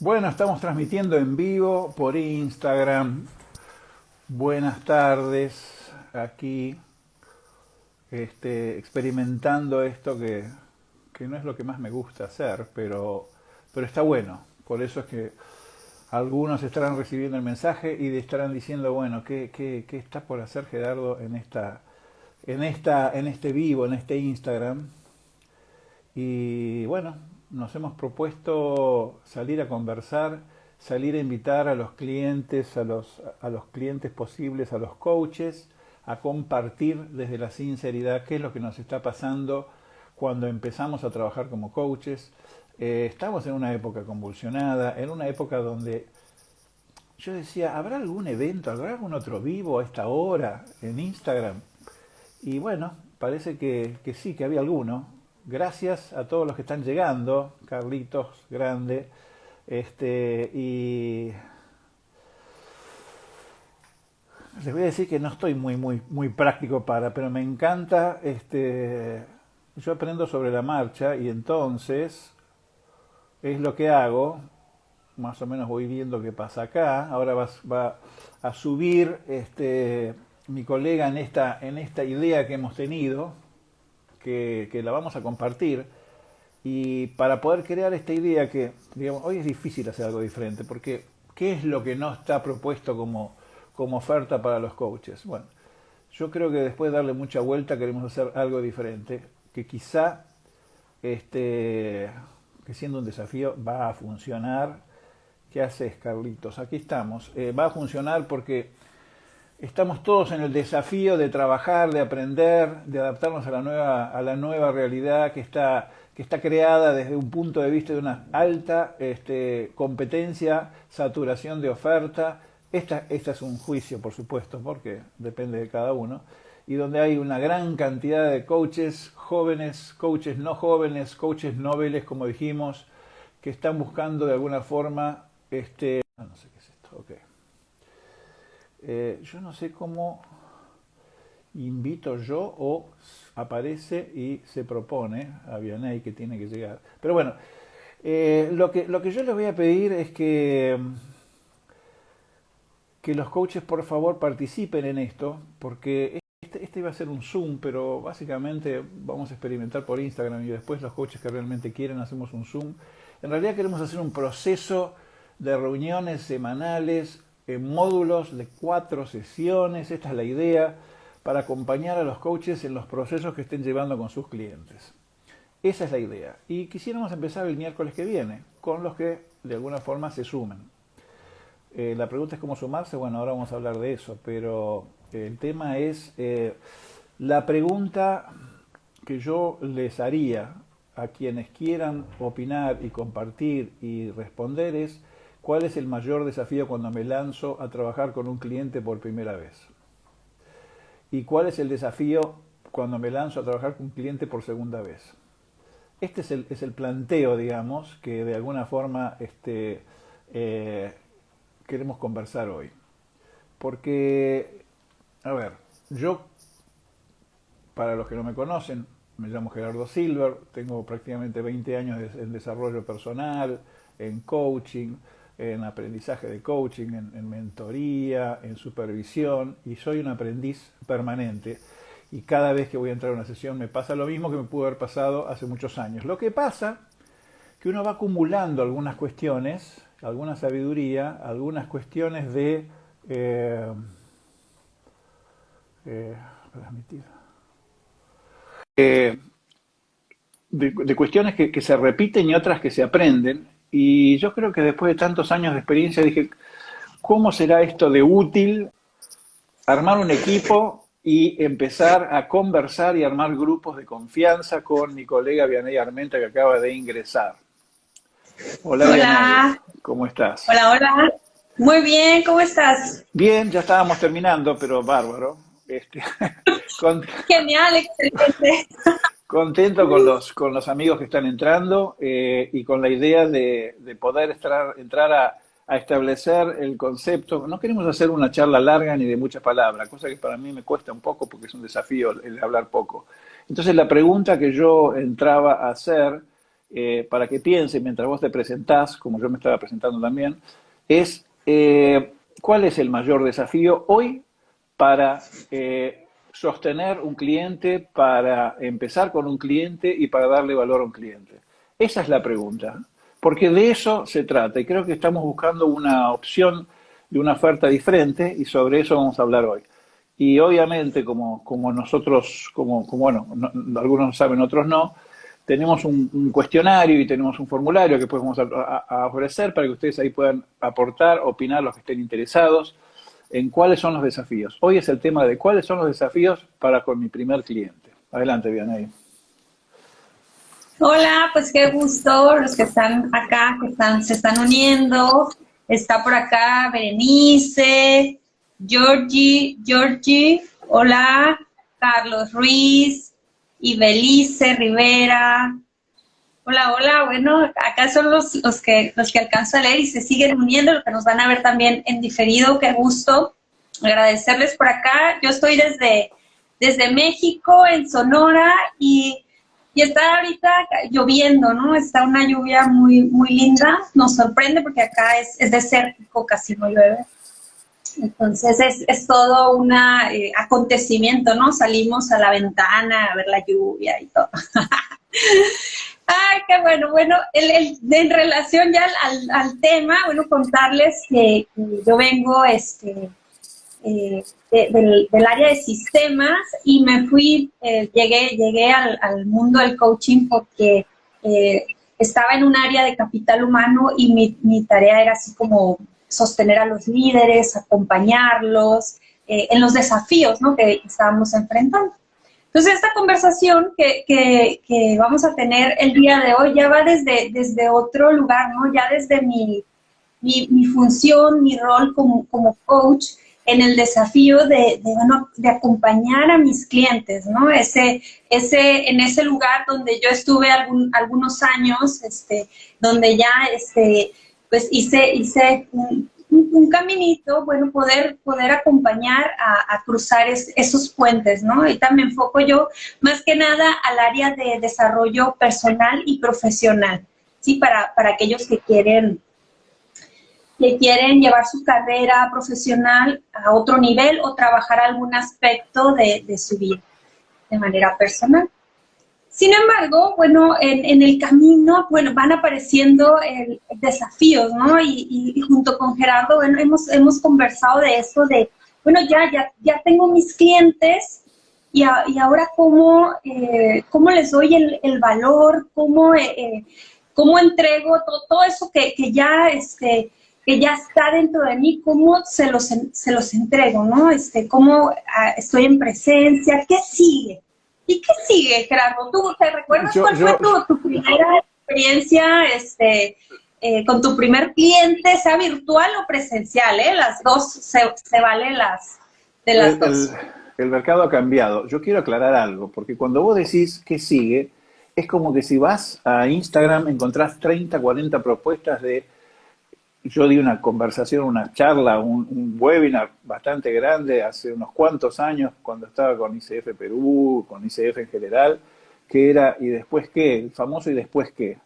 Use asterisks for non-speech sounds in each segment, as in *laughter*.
Bueno, estamos transmitiendo en vivo por Instagram. Buenas tardes, aquí este, experimentando esto que, que, no es lo que más me gusta hacer, pero, pero está bueno. Por eso es que algunos estarán recibiendo el mensaje y estarán diciendo, bueno, ¿qué, qué, qué está por hacer Gerardo en, esta, en, esta, en este vivo, en este Instagram? Y bueno, nos hemos propuesto salir a conversar, salir a invitar a los clientes, a los, a los clientes posibles, a los coaches, a compartir desde la sinceridad qué es lo que nos está pasando cuando empezamos a trabajar como coaches. Eh, estamos en una época convulsionada, en una época donde yo decía, ¿habrá algún evento, habrá algún otro vivo a esta hora en Instagram? Y bueno, parece que, que sí, que había alguno, gracias a todos los que están llegando, Carlitos, grande, este, y les voy a decir que no estoy muy, muy, muy práctico para, pero me encanta, este, yo aprendo sobre la marcha y entonces es lo que hago, más o menos voy viendo qué pasa acá, ahora va, va a subir este, mi colega en esta, en esta idea que hemos tenido, que, la vamos a compartir. Y para poder crear esta idea que, digamos, hoy es difícil hacer algo diferente, porque ¿qué es lo que no está propuesto como, como oferta para los coaches? Bueno, yo creo que después de darle mucha vuelta queremos hacer algo diferente, que quizá, este, que siendo un desafío, va a funcionar. ¿Qué haces, Carlitos? Aquí estamos. Eh, va a funcionar porque Estamos todos en el desafío de trabajar, de aprender, de adaptarnos a la nueva, a la nueva realidad que está, que está creada desde un punto de vista de una alta este, competencia, saturación de oferta. Esta, esta es un juicio, por supuesto, porque depende de cada uno, y donde hay una gran cantidad de coaches jóvenes, coaches no jóvenes, coaches noveles, como dijimos, que están buscando de alguna forma, este, no sé qué es esto, okay eh, yo no sé cómo invito yo o aparece y se propone a Vianney que tiene que llegar. Pero bueno, eh, lo, que, lo que yo les voy a pedir es que, que los coaches por favor participen en esto, porque este, este iba a ser un Zoom, pero básicamente vamos a experimentar por Instagram y después los coaches que realmente quieren hacemos un Zoom. En realidad queremos hacer un proceso de reuniones semanales en módulos de cuatro sesiones, esta es la idea, para acompañar a los coaches en los procesos que estén llevando con sus clientes. Esa es la idea. Y quisiéramos empezar el miércoles que viene, con los que de alguna forma se sumen. Eh, la pregunta es cómo sumarse, bueno, ahora vamos a hablar de eso, pero el tema es, eh, la pregunta que yo les haría a quienes quieran opinar y compartir y responder es, ¿Cuál es el mayor desafío cuando me lanzo a trabajar con un cliente por primera vez? ¿Y cuál es el desafío cuando me lanzo a trabajar con un cliente por segunda vez? Este es el, es el planteo, digamos, que de alguna forma este, eh, queremos conversar hoy. Porque, a ver, yo, para los que no me conocen, me llamo Gerardo Silver, tengo prácticamente 20 años en desarrollo personal, en coaching, en aprendizaje de coaching, en, mentoría, en supervisión, y soy un aprendiz permanente. Y cada vez que voy a entrar a una sesión me pasa lo mismo que me pudo haber pasado hace muchos años. Lo que pasa que uno va acumulando algunas cuestiones, alguna sabiduría, algunas cuestiones de... Eh, eh, eh, de, cuestiones que, que se repiten y otras que se aprenden y yo creo que después de tantos años de experiencia dije, ¿cómo será esto de útil armar un equipo y empezar a conversar y armar grupos de confianza con mi colega Vianey Armenta que acaba de ingresar? Hola, hola. ¿cómo estás? Hola, hola. Muy bien, ¿cómo estás? Bien, ya estábamos terminando, pero bárbaro. Este, *laughs* Genial, excelente contento con los, con los amigos que están entrando eh, y con la idea de, poder entrar a, establecer el concepto. No queremos hacer una charla larga ni de muchas palabras, cosa que para mí me cuesta un poco porque es un desafío el hablar poco. Entonces la pregunta que yo entraba a hacer eh, para que piensen mientras vos te presentás, como yo me estaba presentando también, es eh, cuál es el mayor desafío hoy para eh, sostener un cliente, para empezar con un cliente y para darle valor a un cliente. Esa es la pregunta, porque de eso se trata y creo que estamos buscando una opción de una oferta diferente y sobre eso vamos a hablar hoy. Y obviamente, como, como nosotros, como, bueno, algunos saben, otros no, tenemos un, cuestionario y tenemos un formulario que podemos a, ofrecer para que ustedes ahí puedan aportar, opinar los que estén interesados en cuáles son los desafíos. Hoy es el tema de cuáles son los desafíos para con mi primer cliente. Adelante, Vianey. Hola, pues qué gusto los que están acá, que están, se están uniendo. Está por acá Berenice, Georgie, Georgie, hola, Carlos Ruiz, y Belice Rivera. Hola, hola, bueno, acá son los, los, que, los que alcanzo a leer y se siguen uniendo, los que nos van a ver también en diferido, qué gusto agradecerles por acá. Yo estoy desde, desde México, en Sonora, y, y está ahorita lloviendo, ¿no? Está una lluvia muy, muy linda, nos sorprende porque acá es, es desértico, casi no llueve. Entonces es, es todo un eh, acontecimiento, ¿no? Salimos a la ventana a ver la lluvia y todo. *laughs* Ay, qué bueno. Bueno, en relación ya al, tema, bueno, contarles que, yo vengo este, eh, del, área de sistemas y me fui, eh, llegué, llegué al, mundo del coaching porque estaba en un área de capital humano y mi, mi tarea era así como sostener a los líderes, acompañarlos eh, en los desafíos ¿no? que estábamos enfrentando. Entonces, esta conversación que, que, vamos a tener el día de hoy ya va desde, desde otro lugar, ¿no? Ya desde mi, mi, función, mi rol como, como, coach en el desafío de, de, bueno, de, acompañar a mis clientes, ¿no? Ese, ese, en ese lugar donde yo estuve algún, algunos años, este, donde ya, este, pues hice, hice un, caminito, bueno, poder, poder acompañar a, cruzar esos puentes, ¿no? Y también enfoco yo más que nada al área de desarrollo personal y profesional, ¿sí? Para, para aquellos que quieren, que quieren llevar su carrera profesional a otro nivel o trabajar algún aspecto de su vida de manera personal. Sin embargo, bueno, en, el camino, bueno, van apareciendo desafíos, ¿no? Y, junto con Gerardo, bueno, hemos, hemos conversado de eso, de, bueno, ya, ya, ya tengo mis clientes y, ahora cómo, eh, cómo les doy el, valor, cómo, eh, eh, cómo entrego todo, eso que, ya, este, que ya está dentro de mí, cómo se los, se los entrego, ¿no? Este, cómo ah, estoy en presencia, ¿qué sigue? ¿Y qué sigue, Gerardo? ¿Tú te recuerdas cuál fue tu, primera experiencia este, eh, con tu primer cliente, sea virtual o presencial? ¿eh? Las dos se, se valen las, de las el, dos. El, mercado ha cambiado. Yo quiero aclarar algo, porque cuando vos decís qué sigue, es como que si vas a Instagram encontrás 30, 40 propuestas de yo di una conversación, una charla, un, webinar bastante grande hace unos cuantos años cuando estaba con ICF Perú, con ICF en general, que era ¿y después qué? El famoso ¿y después qué?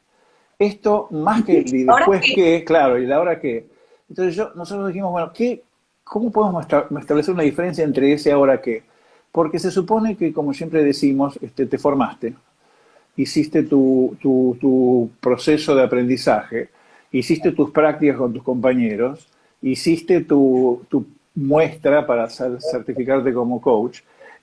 Esto, más que ¿y después qué? Claro, ¿y la hora qué? Entonces yo, nosotros dijimos, bueno, ¿qué, ¿cómo podemos establecer una diferencia entre ese ahora qué? Porque se supone que, como siempre decimos, este, te formaste, hiciste tu, tu, tu proceso de aprendizaje, hiciste tus prácticas con tus compañeros, hiciste tu, muestra para certificarte como coach,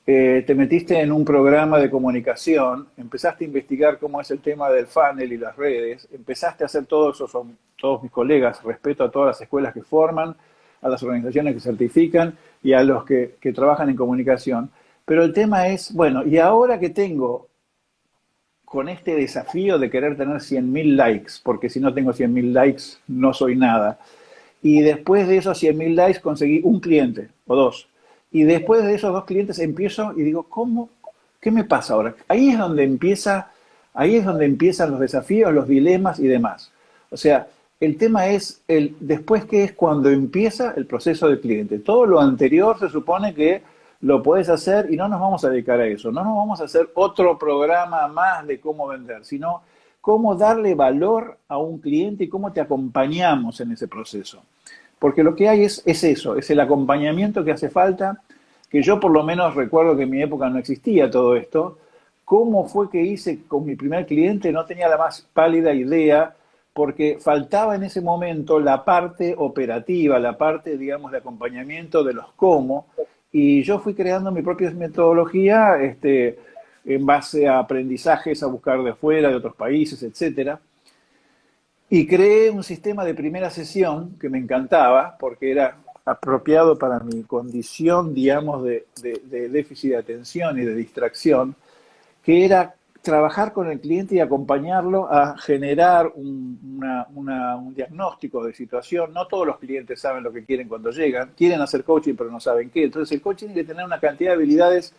eh, te metiste en un programa de comunicación, empezaste a investigar cómo es el tema del funnel y las redes, empezaste a hacer todo eso, son todos mis colegas, respeto a todas las escuelas que forman, a las organizaciones que certifican y a los que, que trabajan en comunicación. Pero el tema es, bueno, y ahora que tengo con este desafío de querer tener 100.000 likes, porque si no tengo 100.000 likes no soy nada. Y después de esos 100.000 likes conseguí un cliente o dos. Y después de esos dos clientes empiezo y digo, ¿cómo? ¿Qué me pasa ahora? Ahí es donde empieza, ahí es donde empiezan los desafíos, los dilemas y demás. O sea, el tema es el después que es cuando empieza el proceso del cliente. Todo lo anterior se supone que lo puedes hacer y no nos vamos a dedicar a eso, no nos vamos a hacer otro programa más de cómo vender, sino cómo darle valor a un cliente y cómo te acompañamos en ese proceso. Porque lo que hay es, es eso, es el acompañamiento que hace falta, que yo por lo menos recuerdo que en mi época no existía todo esto. ¿Cómo fue que hice con mi primer cliente? No tenía la más pálida idea, porque faltaba en ese momento la parte operativa, la parte, digamos, de acompañamiento de los cómo, y yo fui creando mi propia metodología este, en base a aprendizajes a buscar de afuera, de otros países, etcétera. Y creé un sistema de primera sesión que me encantaba porque era apropiado para mi condición, digamos, de, déficit de atención y de distracción, que era trabajar con el cliente y acompañarlo a generar un, un, diagnóstico de situación. No todos los clientes saben lo que quieren cuando llegan, quieren hacer coaching pero no saben qué. Entonces el coaching tiene que tener una cantidad de habilidades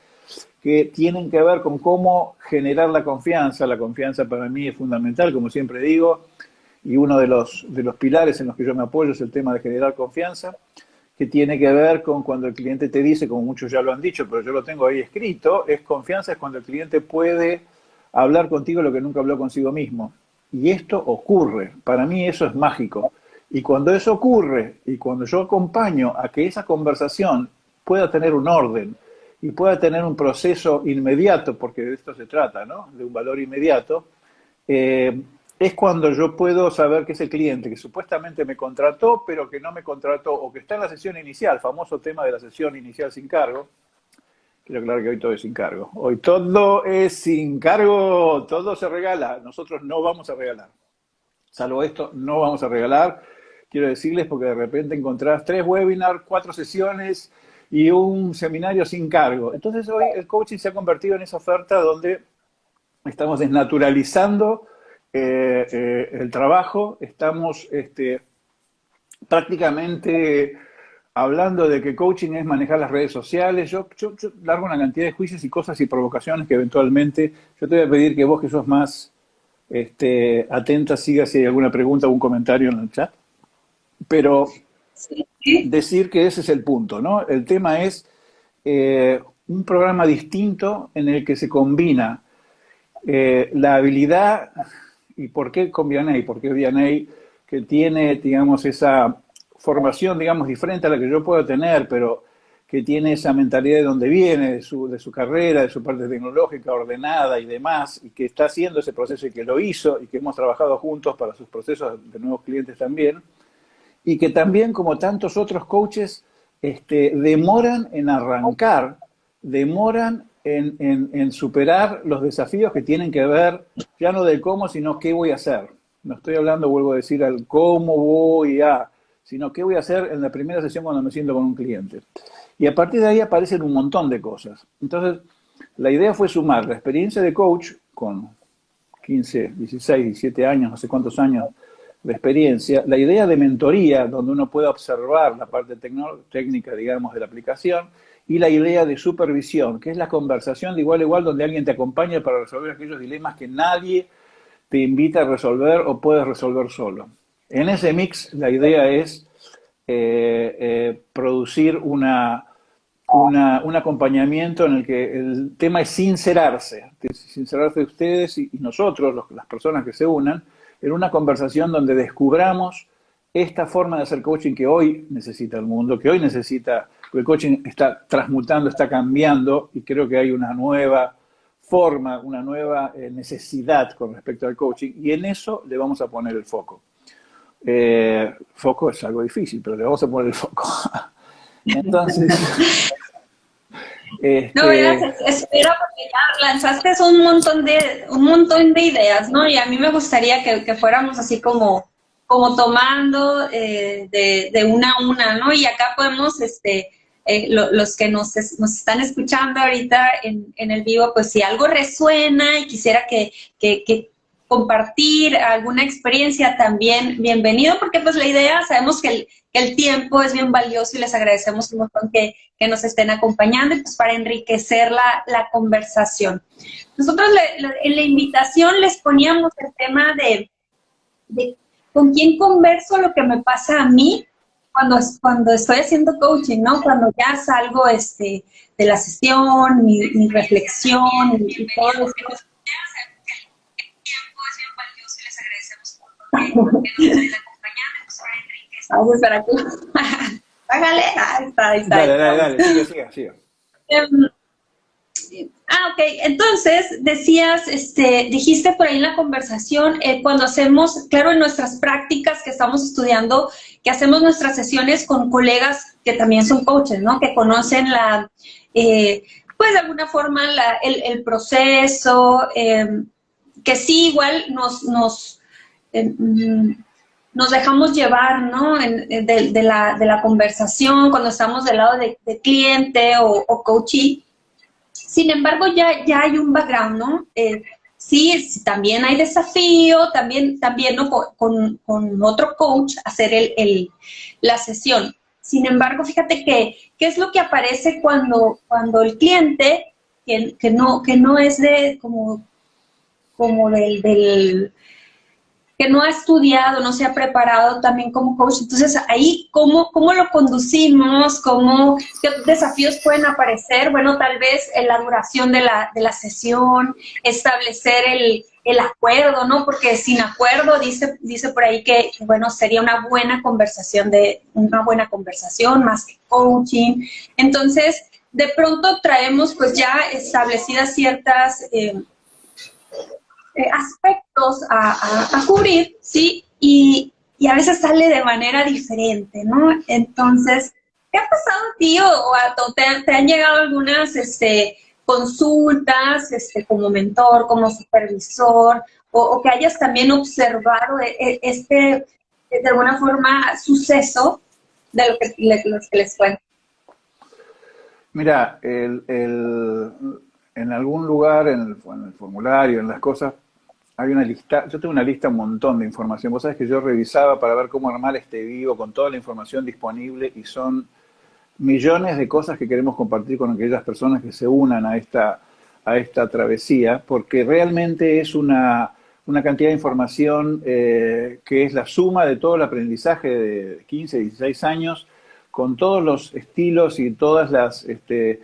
que tienen que ver con cómo generar la confianza. La confianza para mí es fundamental, como siempre digo, y uno de los, de los pilares en los que yo me apoyo es el tema de generar confianza, que tiene que ver con cuando el cliente te dice, como muchos ya lo han dicho, pero yo lo tengo ahí escrito, es confianza, es cuando el cliente puede hablar contigo lo que nunca habló consigo mismo. Y esto ocurre, para mí eso es mágico. Y cuando eso ocurre, y cuando yo acompaño a que esa conversación pueda tener un orden y pueda tener un proceso inmediato, porque de esto se trata, ¿no? De un valor inmediato, eh, es cuando yo puedo saber que ese cliente que supuestamente me contrató, pero que no me contrató, o que está en la sesión inicial, famoso tema de la sesión inicial sin cargo, quiero aclarar que hoy todo es sin cargo. Hoy todo es sin cargo, todo se regala, nosotros no vamos a regalar. Salvo esto, no vamos a regalar. Quiero decirles porque de repente encontrás tres webinars, cuatro sesiones y un seminario sin cargo. Entonces hoy el coaching se ha convertido en esa oferta donde estamos desnaturalizando eh, eh, el trabajo, estamos este, prácticamente hablando de que coaching es manejar las redes sociales. Yo, yo, largo una cantidad de juicios y cosas y provocaciones que eventualmente yo te voy a pedir que vos que sos más este, atenta sigas si hay alguna pregunta o un comentario en el chat. Pero decir que ese es el punto, ¿no? El tema es eh, un programa distinto en el que se combina la habilidad ¿Y por qué con Vianney? Porque Vianney, que tiene, digamos, esa formación, digamos, diferente a la que yo puedo tener, pero que tiene esa mentalidad de donde viene, de su, de su carrera, de su parte tecnológica ordenada y demás, y que está haciendo ese proceso y que lo hizo y que hemos trabajado juntos para sus procesos de nuevos clientes también, y que también, como tantos otros coaches, este, demoran en arrancar, demoran en, superar los desafíos que tienen que ver ya no del cómo, sino qué voy a hacer. No estoy hablando, vuelvo a decir, al cómo voy a, sino qué voy a hacer en la primera sesión cuando me siento con un cliente. Y a partir de ahí aparecen un montón de cosas. Entonces, la idea fue sumar la experiencia de coach con 15, 16, 17 años, no sé cuántos años de experiencia, la idea de mentoría, donde uno pueda observar la parte técnica, digamos, de la aplicación, y la idea de supervisión, que es la conversación de igual a igual donde alguien te acompaña para resolver aquellos dilemas que nadie te invita a resolver o puedes resolver solo. En ese mix la idea es eh, eh, producir un acompañamiento en el que el tema es sincerarse, sincerarse ustedes y, nosotros, las personas que se unan, en una conversación donde descubramos esta forma de hacer coaching que hoy necesita el mundo, que hoy necesita el coaching está transmutando, está cambiando y creo que hay una nueva forma, una nueva eh, necesidad con respecto al coaching y en eso le vamos a poner el foco. Eh, foco es algo difícil, pero le vamos a poner el foco. *laughs* Entonces... *laughs* Este... No, espera porque ya lanzaste un montón de un montón de ideas, ¿no? Y a mí me gustaría que, que fuéramos así como como tomando eh, de, de, una a una, ¿no? Y acá podemos, este, eh, los que nos, nos, están escuchando ahorita en, en, el vivo, pues si algo resuena y quisiera que, que, compartir alguna experiencia también, bienvenido, porque pues la idea, sabemos que el, tiempo es bien valioso y les agradecemos un montón que, nos estén acompañando pues para enriquecer la, la conversación. Nosotros en la invitación les poníamos el tema de, con quién converso lo que me pasa a mí cuando, cuando estoy haciendo coaching, ¿no? Cuando ya salgo este, de la sesión, mi, reflexión y, todo eso. Vamos a esperar aquí. Págale. Ahí está, ahí está. Dale, dale, dale, sigue, sigue, sigue. Em, Ah, ok. Entonces, decías, este, dijiste por ahí en la conversación, eh, cuando hacemos, claro, en nuestras prácticas que estamos estudiando, que hacemos nuestras sesiones con colegas que también son coaches, ¿no? Que conocen la, eh, pues de alguna forma el, proceso, em, que sí igual nos, nos, em, nos dejamos llevar, ¿no? de, la, conversación cuando estamos del lado de, cliente o, o coachee sin embargo, ya, ya hay un background, ¿no? Eh, sí, también hay desafío, también, también ¿no? con, otro coach hacer el, la sesión. Sin embargo, fíjate que, ¿qué es lo que aparece cuando, cuando el cliente, que, que no, que no es de como, como del, del que no ha estudiado, no se ha preparado también como coach. Entonces, ahí, ¿cómo, cómo lo conducimos? ¿Cómo, ¿Qué desafíos pueden aparecer? Bueno, tal vez en la duración de la, de la sesión, establecer el, el, acuerdo, ¿no? Porque sin acuerdo, dice, dice por ahí que, bueno, sería una buena conversación, de una buena conversación más que coaching. Entonces, de pronto traemos pues ya establecidas ciertas... Eh, eh, aspectos a, cubrir, ¿sí? Y, a veces sale de manera diferente, ¿no? Entonces, ¿qué ha pasado a ti o, te, han llegado algunas este, consultas este, como mentor, como supervisor, o, que hayas también observado e, e, este, de alguna forma, suceso de lo que, les cuento? Mira, el, en algún lugar, en el, formulario, en las cosas, hay una lista, yo tengo una lista, un montón de información. Vos sabés que yo revisaba para ver cómo armar este vivo con toda la información disponible y son millones de cosas que queremos compartir con aquellas personas que se unan a esta, a esta travesía, porque realmente es una, una cantidad de información eh, que es la suma de todo el aprendizaje de 15, 16 años, con todos los estilos y todas las, este,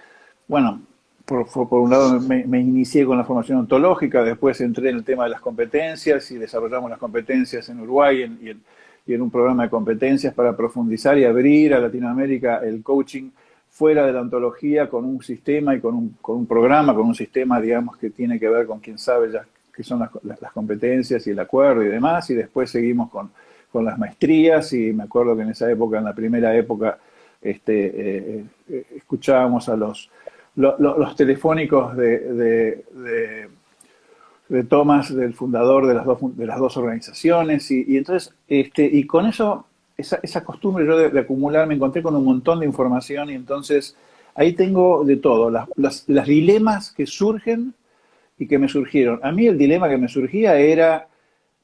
bueno, por, un lado me, inicié con la formación ontológica, después entré en el tema de las competencias y desarrollamos las competencias en Uruguay y, en, un programa de competencias para profundizar y abrir a Latinoamérica el coaching fuera de la ontología con un sistema y con un, con un programa, con un sistema, digamos, que tiene que ver con quien sabe ya qué son las, las, competencias y el acuerdo y demás, y después seguimos con, con, las maestrías y me acuerdo que en esa época, en la primera época, este, eh, eh, escuchábamos a los los telefónicos de, de, Thomas, del fundador de las dos, de las dos organizaciones, y, entonces, este, y con eso, esa, costumbre yo de, acumular, me encontré con un montón de información, y entonces ahí tengo de todo, las, las dilemas que surgen y que me surgieron. A mí el dilema que me surgía era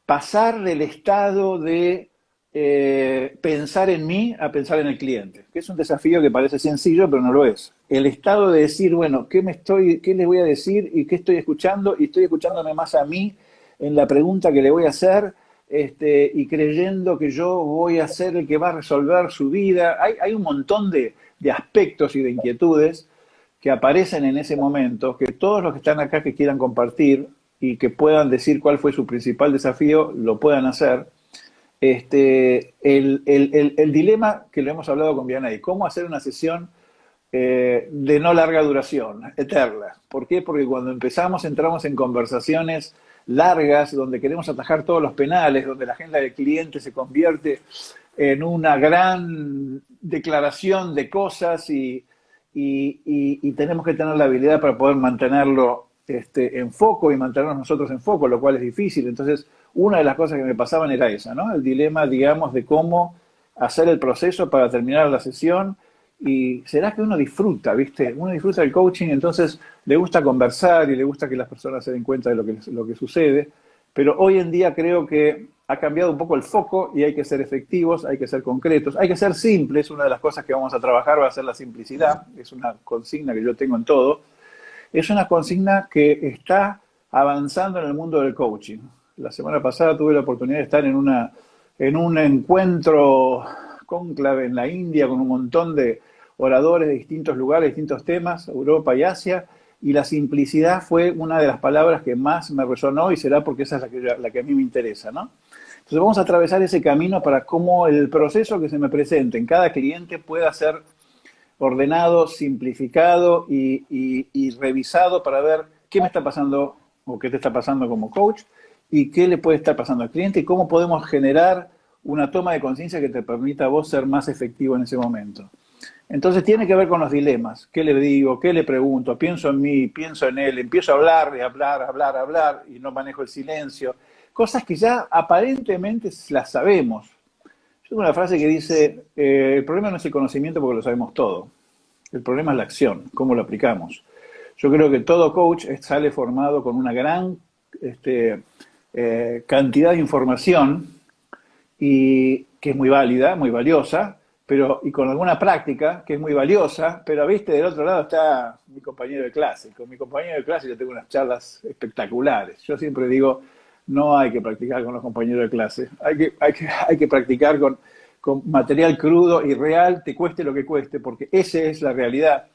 pasar del estado de eh, pensar en mí a pensar en el cliente, que es un desafío que parece sencillo, pero no lo es. El estado de decir, bueno, ¿qué, me estoy, qué les voy a decir y qué estoy escuchando? Y estoy escuchándome más a mí en la pregunta que le voy a hacer este, y creyendo que yo voy a ser el que va a resolver su vida. Hay, hay un montón de, de aspectos y de inquietudes que aparecen en ese momento, que todos los que están acá que quieran compartir y que puedan decir cuál fue su principal desafío, lo puedan hacer este, el, dilema que lo hemos hablado con Vianey, cómo hacer una sesión eh, de no larga duración, eterna. ¿Por qué? Porque cuando empezamos entramos en conversaciones largas, donde queremos atajar todos los penales, donde la agenda del cliente se convierte en una gran declaración de cosas y, tenemos que tener la habilidad para poder mantenerlo este, en foco y mantenernos nosotros en foco, lo cual es difícil. Entonces, una de las cosas que me pasaban era esa, ¿no? El dilema, digamos, de cómo hacer el proceso para terminar la sesión y será que uno disfruta, ¿viste? Uno disfruta del coaching, entonces le gusta conversar y le gusta que las personas se den cuenta de lo que, lo que sucede, pero hoy en día creo que ha cambiado un poco el foco y hay que ser efectivos, hay que ser concretos, hay que ser simples, una de las cosas que vamos a trabajar va a ser la simplicidad, es una consigna que yo tengo en todo, es una consigna que está avanzando en el mundo del coaching la semana pasada tuve la oportunidad de estar en, una, en un encuentro conclave en la India con un montón de oradores de distintos lugares, distintos temas, Europa y Asia, y la simplicidad fue una de las palabras que más me resonó y será porque esa es la que, la que a mí me interesa, ¿no? Entonces Entonces vamos a atravesar ese camino para cómo el proceso que se me presente en cada cliente pueda ser ordenado, simplificado y, revisado para ver qué me está pasando o qué te está pasando como coach y qué le puede estar pasando al cliente y cómo podemos generar una toma de conciencia que te permita a vos ser más efectivo en ese momento. Entonces tiene que ver con los dilemas. ¿Qué le digo? ¿Qué le pregunto? Pienso en mí, pienso en él, empiezo a hablar, y hablar, hablar, hablar y no manejo el silencio. Cosas que ya aparentemente las sabemos. Tengo una frase que dice, eh, el problema no es el conocimiento porque lo sabemos todo. El problema es la acción, cómo lo aplicamos. Yo creo que todo coach sale formado con una gran este, eh, cantidad de información y que es muy válida, muy valiosa, pero, y con alguna práctica que es muy valiosa, pero viste, del otro lado está mi compañero de clase. Con mi compañero de clase yo tengo unas charlas espectaculares. Yo siempre digo, no hay que practicar con los compañeros de clase, hay que, hay que, hay que practicar con, con material crudo y real, te cueste lo que cueste, porque esa es la realidad.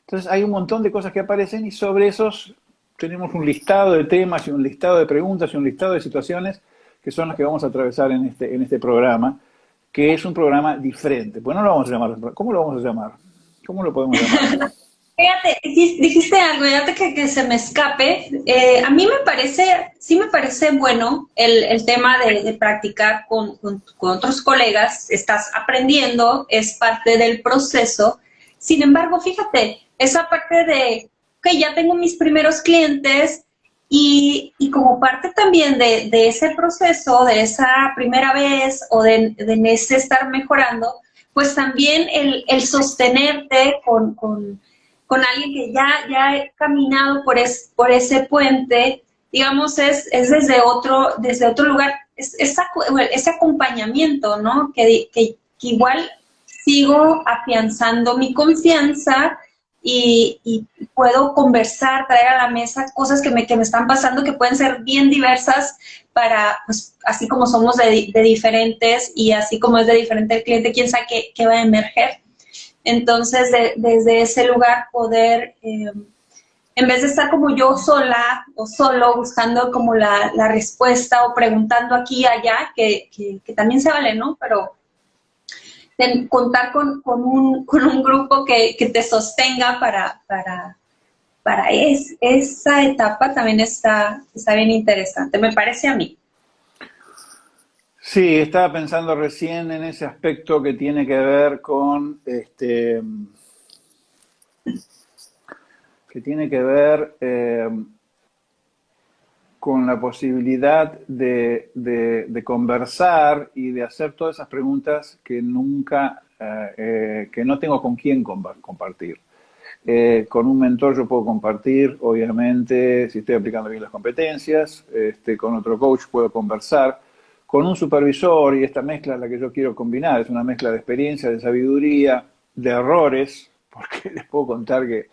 Entonces hay un montón de cosas que aparecen y sobre esos tenemos un listado de temas y un listado de preguntas y un listado de situaciones que son las que vamos a atravesar en este, en este programa que es un programa diferente. Pues no lo vamos a llamar, ¿cómo lo vamos a llamar? ¿Cómo lo podemos llamar? Fíjate, dijiste algo, ya que, que se me escape. Eh, a mí me parece, sí me parece bueno el, el tema de, practicar con, con, otros colegas. Estás aprendiendo, es parte del proceso. Sin embargo, fíjate, esa parte de, que ya tengo mis primeros clientes, y, y, como parte también de, de, ese proceso, de esa primera vez o de, de ese estar mejorando, pues también el, el sostenerte con, con, alguien que ya, ya ha caminado por, es, por ese puente, digamos, es, es desde, otro, desde otro lugar, es, ese acompañamiento, ¿no? Que, que, igual sigo afianzando mi confianza y, puedo conversar, traer a la mesa cosas que me, que me están pasando que pueden ser bien diversas para, pues, así como somos de, diferentes y así como es de diferente el cliente, quién sabe qué, va a emerger. Entonces, desde ese lugar poder, eh, en vez de estar como yo sola o solo buscando como la, la respuesta o preguntando aquí y allá, que, que, también se vale, ¿no? Pero contar con, con, un, *laughs* con, un, grupo que, que te sostenga para, para, para es, esa etapa también está, está bien interesante, me parece a mí. Sí, estaba pensando recién en ese aspecto que tiene que ver con este que tiene que ver eh, con la posibilidad de, de, conversar y de hacer todas esas preguntas que nunca, eh, eh, que no tengo con quién compartir. Con un mentor yo puedo compartir, obviamente, si estoy aplicando bien las competencias, este, con otro coach puedo conversar, con un supervisor, y esta mezcla es la que yo quiero combinar, es una mezcla de experiencia, de sabiduría, de errores, *laughs* porque les puedo contar que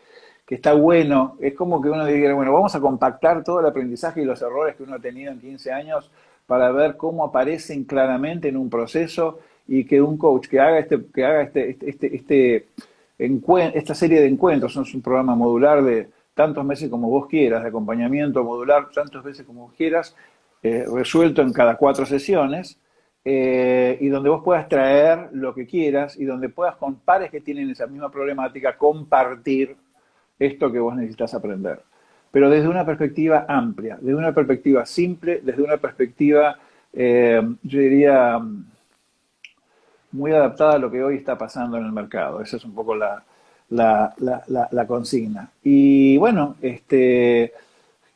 que está bueno, es como que uno diga, bueno, vamos a compactar todo el aprendizaje y los errores que uno ha tenido en 15 años para ver cómo aparecen claramente en un proceso y que un coach que haga este, que haga este, este, este, este esta serie de encuentros, es un programa modular de tantos meses como vos quieras, de acompañamiento modular tantas veces como vos quieras, eh, resuelto en cada cuatro sesiones, eh, y donde vos puedas traer lo que quieras y donde puedas con pares que tienen esa misma problemática compartir esto que vos necesitas aprender. Pero desde una perspectiva amplia, desde una perspectiva simple, desde una perspectiva, eh, yo diría, muy adaptada a lo que hoy está pasando en el mercado. Esa es un poco la, la, consigna. Y bueno, este,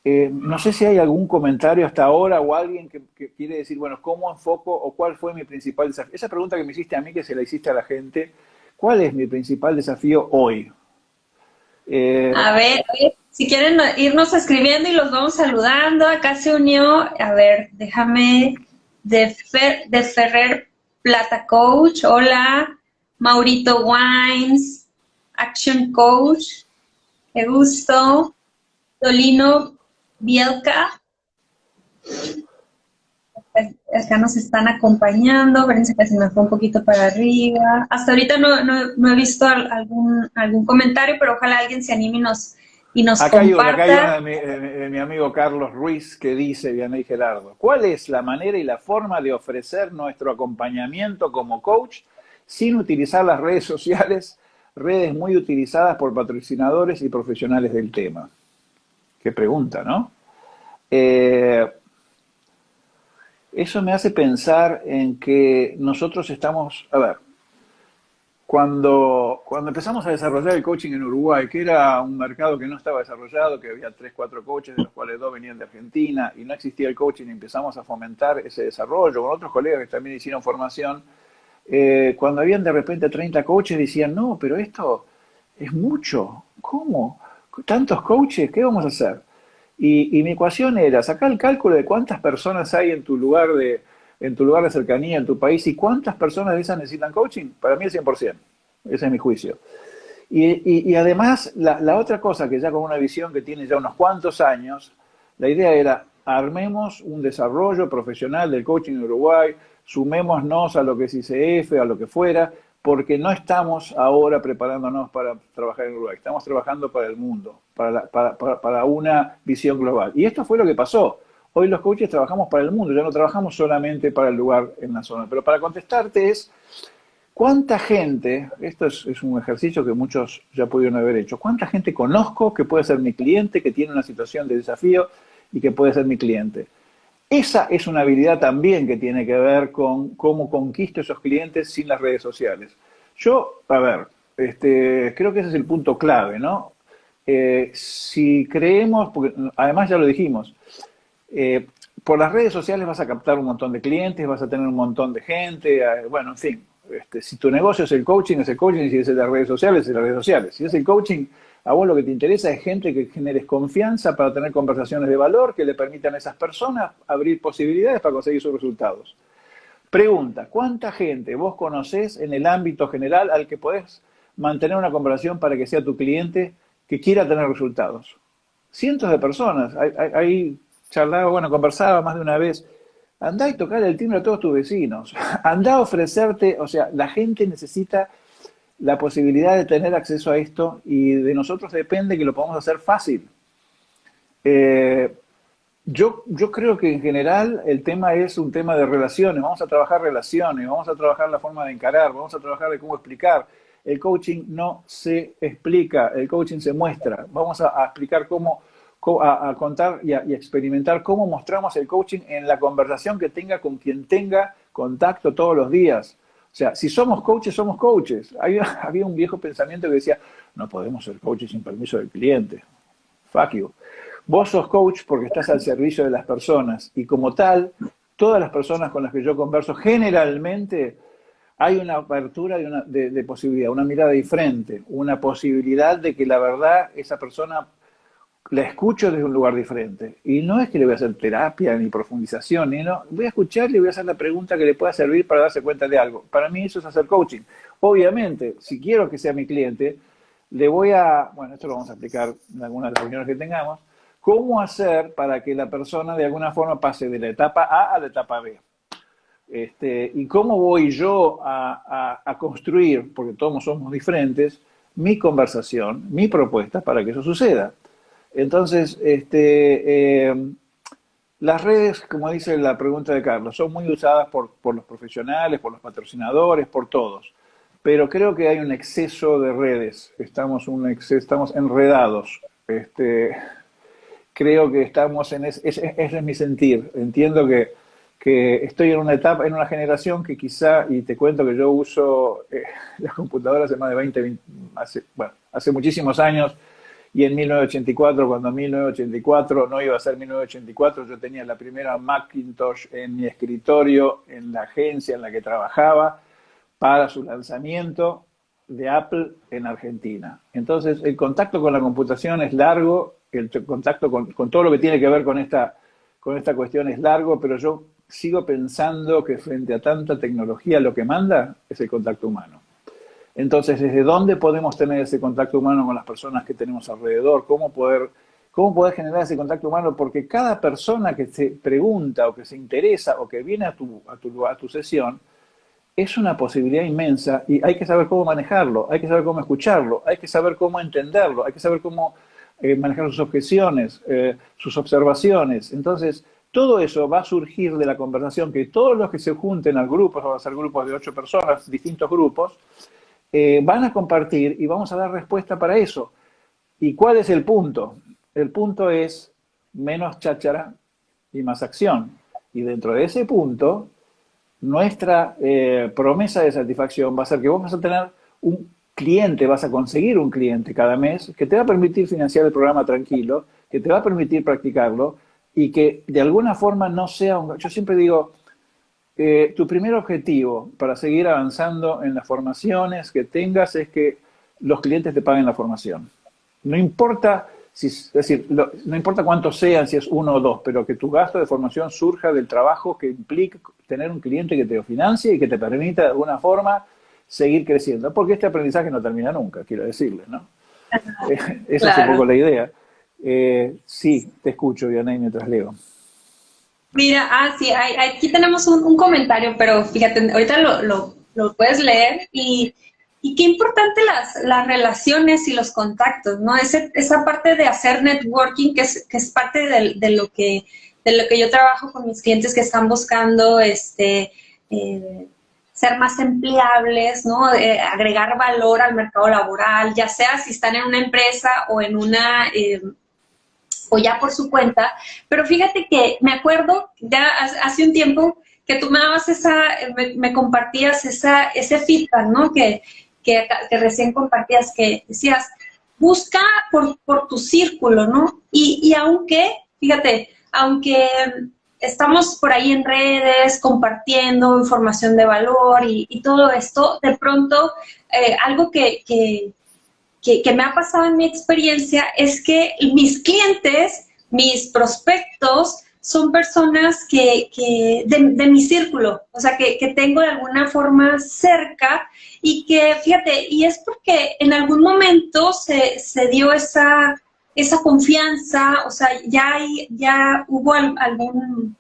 eh, no sé si hay algún comentario hasta ahora o alguien que, quiere decir, bueno, ¿cómo enfoco o cuál fue mi principal desafío? Esa pregunta que me hiciste a mí, que se la hiciste a la gente, ¿cuál es mi principal desafío hoy? Eh, a ver, si quieren irnos escribiendo y los vamos saludando, acá se unió, a ver, déjame, de, de Ferrer Plata Coach, hola, Maurito Wines, Action Coach, qué gusto, Dolino Bielka, acá nos están acompañando, fíjense que se me fue un poquito para arriba. Hasta ahorita no, no, he visto algún, algún comentario, pero ojalá alguien se anime y nos, y nos acá comparta... Hay acá hay de mi, amigo Carlos Ruiz que dice, Vianey Gerardo, ¿cuál es la manera y la forma de ofrecer nuestro acompañamiento como coach sin utilizar las redes sociales, redes muy utilizadas por patrocinadores y profesionales del tema? Pregunta, ¿no? Eh, eso me hace pensar en que nosotros estamos, a ver, cuando, cuando empezamos a desarrollar el coaching en Uruguay, que era un mercado que no estaba desarrollado, que había tres, cuatro coaches, de los cuales dos venían de Argentina, y no existía el coaching, empezamos a fomentar ese desarrollo con otros colegas que también hicieron formación, eh, cuando habían de repente 30 coaches, decían, no, pero esto es mucho, ¿cómo? ¿Tantos coaches? ¿Qué vamos a hacer? Y, mi ecuación era sacar el cálculo de cuántas personas hay en tu lugar de, en tu lugar de cercanía, en tu país, y cuántas personas de esas necesitan coaching. Para mí el 100%. Ese es mi juicio. Y, además, la, la, otra cosa que ya con una visión que tiene ya unos cuantos años, la idea era, armemos un desarrollo profesional del coaching en Uruguay, sumémonos a lo que es ICF, a lo que fuera, porque no estamos ahora preparándonos para trabajar en Uruguay, estamos trabajando para el mundo, para, para, una visión global. Y esto fue lo que pasó. Hoy los coaches trabajamos para el mundo, ya no trabajamos solamente para el lugar en la zona. Pero para contestarte es, ¿cuánta gente, esto es, es un ejercicio que muchos ya pudieron haber hecho, cuánta gente conozco que puede ser mi cliente, que tiene una situación de desafío y que puede ser mi cliente? Esa es una habilidad también que tiene que ver con cómo conquisto esos clientes sin las redes sociales. Yo, a ver, este, creo que ese es el punto clave, ¿no? Eh, si creemos, porque además ya lo dijimos, eh, por las redes sociales vas a captar un montón de clientes, vas a tener un montón de gente, eh, bueno, en fin, este, si tu negocio es el coaching, es el coaching, si es de las redes sociales, es de las redes sociales. Si es el coaching, a vos lo que te interesa es gente que generes confianza para tener conversaciones de valor que le permitan a esas personas abrir posibilidades para conseguir sus resultados. Pregunta, ¿cuánta gente vos conocés en el ámbito general al que podés mantener una conversación para que sea tu cliente que quiera tener resultados? Cientos de personas. Ahí charlaba, bueno, conversaba más de una vez. Andá y tocar el timbre a todos tus vecinos. *laughs* Andá a ofrecerte, o sea, la gente necesita la posibilidad de tener acceso a esto y de nosotros depende que lo podamos hacer fácil. Eh, yo, yo creo que en general el tema es un tema de relaciones, vamos a trabajar relaciones, vamos a trabajar la forma de encarar, vamos a trabajar de cómo explicar. El coaching no se explica, el coaching se muestra. Vamos a, explicar cómo, a, contar y a, y experimentar cómo mostramos el coaching en la conversación que tenga con quien tenga contacto todos los días. Sea, si somos coaches, somos coaches. *laughs* Había, un viejo pensamiento que decía, no podemos ser coaches sin permiso del cliente. Fuck you. Vos sos coach porque estás al servicio de las personas y como tal, todas las personas con las que yo converso, generalmente hay una apertura de, de posibilidad, una mirada diferente, una posibilidad de que la verdad esa persona la escucho desde un lugar diferente. Y no es que le voy a hacer terapia ni profundización, ni no. Voy a escuchar y voy a hacer la pregunta que le pueda servir para darse cuenta de algo. Para mí eso es hacer coaching. Obviamente, si quiero que sea mi cliente, le voy a, bueno, esto lo vamos a explicar en algunas de las reuniones que tengamos, cómo hacer para que la persona de alguna forma pase de la etapa A a la etapa B. Este, y cómo voy yo a construir, porque todos somos diferentes, mi conversación, mi propuesta para que eso suceda. Entonces, este, eh, las redes, como dice la pregunta de Carlos, son muy usadas por, los profesionales, por los patrocinadores, por todos. Pero creo que hay un exceso de redes, estamos, un estamos enredados. Este, creo que estamos en... ese es mi sentir. Entiendo que, estoy en una etapa, en una generación que quizá, y te cuento que yo uso eh, *laughs* las computadoras hace más de 20, hace, bueno, hace muchísimos años, y en 1984, cuando en 1984 no iba a ser 1984, yo tenía la primera Macintosh en mi escritorio, en la agencia en la que trabajaba, para su lanzamiento de Apple en Argentina. Entonces, el contacto con la computación es largo, el contacto con, con todo lo que tiene que ver con esta, con esta cuestión es largo, pero yo sigo pensando que frente a tanta tecnología lo que manda es el contacto humano. Entonces, ¿desde dónde podemos tener ese contacto humano con las personas que tenemos alrededor? ¿Cómo poder, cómo poder generar ese contacto humano? Porque cada persona que se pregunta o que se interesa o que viene a tu, a tu, a tu sesión es una posibilidad inmensa y hay que saber cómo manejarlo, hay que saber cómo escucharlo, hay que saber cómo entenderlo, hay que saber cómo eh, manejar sus objeciones, eh, sus observaciones. Entonces, todo eso va a surgir de la conversación que todos los que se junten al grupo, van a ser grupos de ocho personas, distintos grupos, eh, van a compartir y vamos a dar respuesta para eso. ¿Y cuál es el punto? El punto es menos cháchara y más acción. Y dentro de ese punto, nuestra promesa de satisfacción va a ser que vamos a tener un cliente, vas a conseguir un cliente cada mes que te va a permitir financiar el programa tranquilo, que te va a permitir practicarlo y que de alguna forma no sea un... Yo siempre digo, eh, tu primer objetivo para seguir avanzando en las formaciones que tengas es que los clientes te paguen la formación. No importa, si, es decir, no importa cuántos sean, si es uno o dos, pero que tu gasto de formación surja del trabajo que implica tener un cliente que te lo financie y que te permita de alguna forma seguir creciendo, porque este aprendizaje no termina nunca, quiero decirle, ¿no? *laughs* Esa es un poco la idea. Eh, sí, te escucho, Vianey, mientras leo. Mira, ah, sí, aquí tenemos un, comentario, pero fíjate, ahorita lo, lo, puedes leer y, y, qué importante las, las relaciones y los contactos, ¿no? Ese, esa parte de hacer networking, que es, que es parte de, de, lo que, de lo que yo trabajo con mis clientes que están buscando, este, eh, ser más empleables, ¿no? Eh, agregar valor al mercado laboral, ya sea si están en una empresa o en una, eh, o ya por su cuenta. Pero fíjate que me acuerdo ya hace un tiempo que tú me dabas esa, me, compartías esa, ese feedback, ¿no? Que, que, recién compartías, que decías, busca por, por tu círculo, ¿no? Y, y aunque, fíjate, aunque estamos por ahí en redes compartiendo información de valor y, todo esto, de pronto eh, algo que, que, me ha pasado en mi experiencia es que mis clientes, mis prospectos, son personas que, de, mi círculo, o sea, que, que, tengo de alguna forma cerca y que, fíjate, y es porque en algún momento se, se dio esa, esa confianza, o sea, ya, hay, ya hubo algún,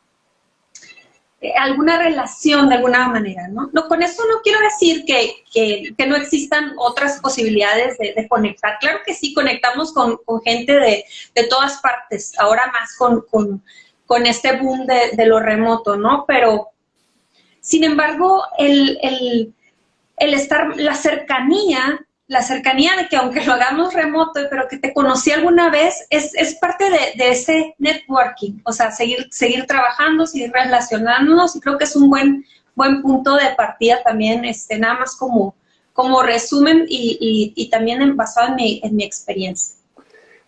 eh, alguna relación de alguna manera, ¿no? ¿no? Con eso no quiero decir que, que, no existan otras posibilidades de, conectar. Claro que sí, conectamos con, con gente de, de, todas partes, ahora más con, con, con este boom de, de, lo remoto, ¿no? Pero, sin embargo, el, el, el estar, la cercanía la cercanía de que aunque lo hagamos remoto, pero que te conocí alguna vez, es, es parte de, de, ese networking, o sea, seguir, seguir trabajando, seguir relacionándonos, y creo que es un buen, buen punto de partida también, este, nada más como, como resumen y, y, también basado en mi, en mi experiencia.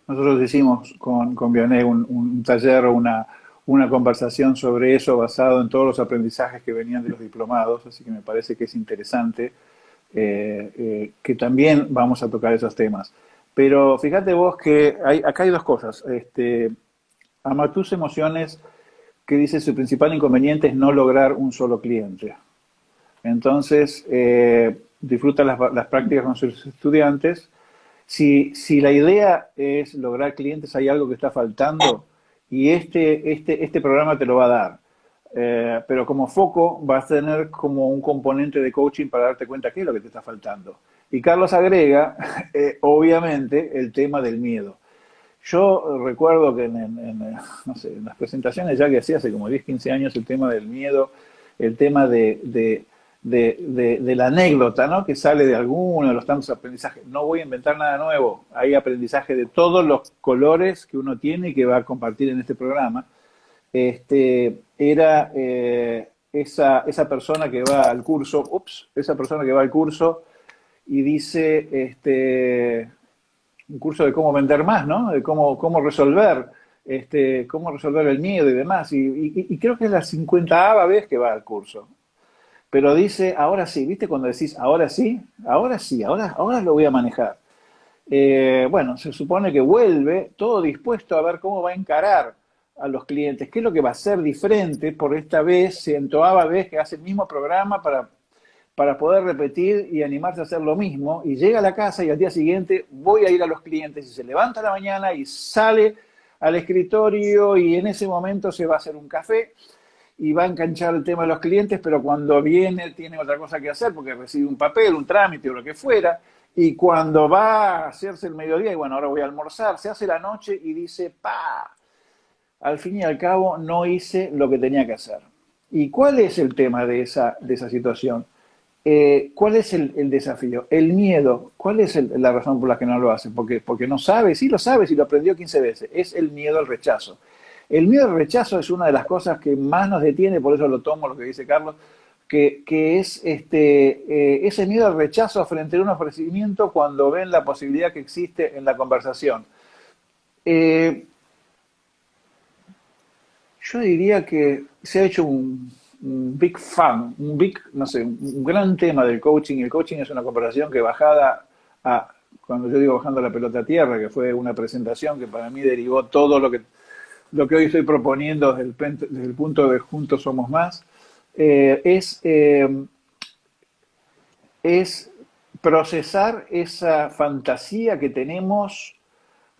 Nosotros hicimos con, con un, un taller o una, una conversación sobre eso basado en todos los aprendizajes que venían de los diplomados, así que me parece que es interesante eh, eh, que también vamos a tocar esos temas. Pero fíjate vos que hay, acá hay dos cosas. Este, ama tus emociones, que dice su principal inconveniente es no lograr un solo cliente. Entonces, eh, disfruta las, las, prácticas con sus estudiantes. Si, si la idea es lograr clientes, hay algo que está faltando y este, este, este programa te lo va a dar. Eh, pero como foco vas a tener como un componente de coaching para darte cuenta qué es lo que te está faltando. Y Carlos agrega, *laughs* eh, obviamente, el tema del miedo. Yo recuerdo que en, las presentaciones ya que hacía hace como 10, 15 años el tema del miedo, el tema de, de, de, la anécdota, ¿no? Que sale de alguno de los tantos aprendizajes. No voy a inventar nada nuevo. Hay aprendizaje de todos los colores que uno tiene y que va a compartir en este programa este, era eh, esa, esa, persona que va al curso, ups, esa persona que va al curso y dice, este, un curso de cómo vender más, ¿no? De cómo, cómo resolver, este, cómo resolver el miedo y demás. Y, creo que es la 50 vez que va al curso. Pero dice, ahora sí, ¿viste? Cuando decís, ahora sí, ahora sí, ahora, ahora lo voy a manejar. Eh, bueno, se supone que vuelve todo dispuesto a ver cómo va a encarar a los clientes, qué es lo que va a ser diferente por esta vez, centoava vez que hace el mismo programa para, para poder repetir y animarse a hacer lo mismo, y llega a la casa y al día siguiente voy a ir a los clientes y se levanta a la mañana y sale al escritorio y en ese momento se va a hacer un café y va a enganchar el tema de los clientes, pero cuando viene tiene otra cosa que hacer porque recibe un papel, un trámite o lo que fuera, y cuando va a hacerse el mediodía, y bueno, ahora voy a almorzar, se hace la noche y dice, pa, al fin y al cabo no hice lo que tenía que hacer. ¿Y cuál es el tema de esa, de esa situación? Eh, ¿Cuál es el, desafío? El miedo. ¿Cuál es la razón por la que no lo hace? Porque, porque no sabe, sí lo sabe, sí lo aprendió 15 veces. Es el miedo al rechazo. El miedo al rechazo es una de las cosas que más nos detiene, por eso lo tomo lo que dice Carlos, que, es este, eh, ese miedo al rechazo frente a un ofrecimiento cuando ven la posibilidad que existe en la conversación. Eh, yo diría que se ha hecho un, big fan, un big, no sé, un gran tema del coaching. El coaching es una conversación que bajada a, cuando yo digo bajando la pelota a tierra, que fue una presentación que para mí derivó todo lo que lo que hoy estoy proponiendo desde el, punto de Juntos Somos Más, eh, es, eh, es procesar esa fantasía que tenemos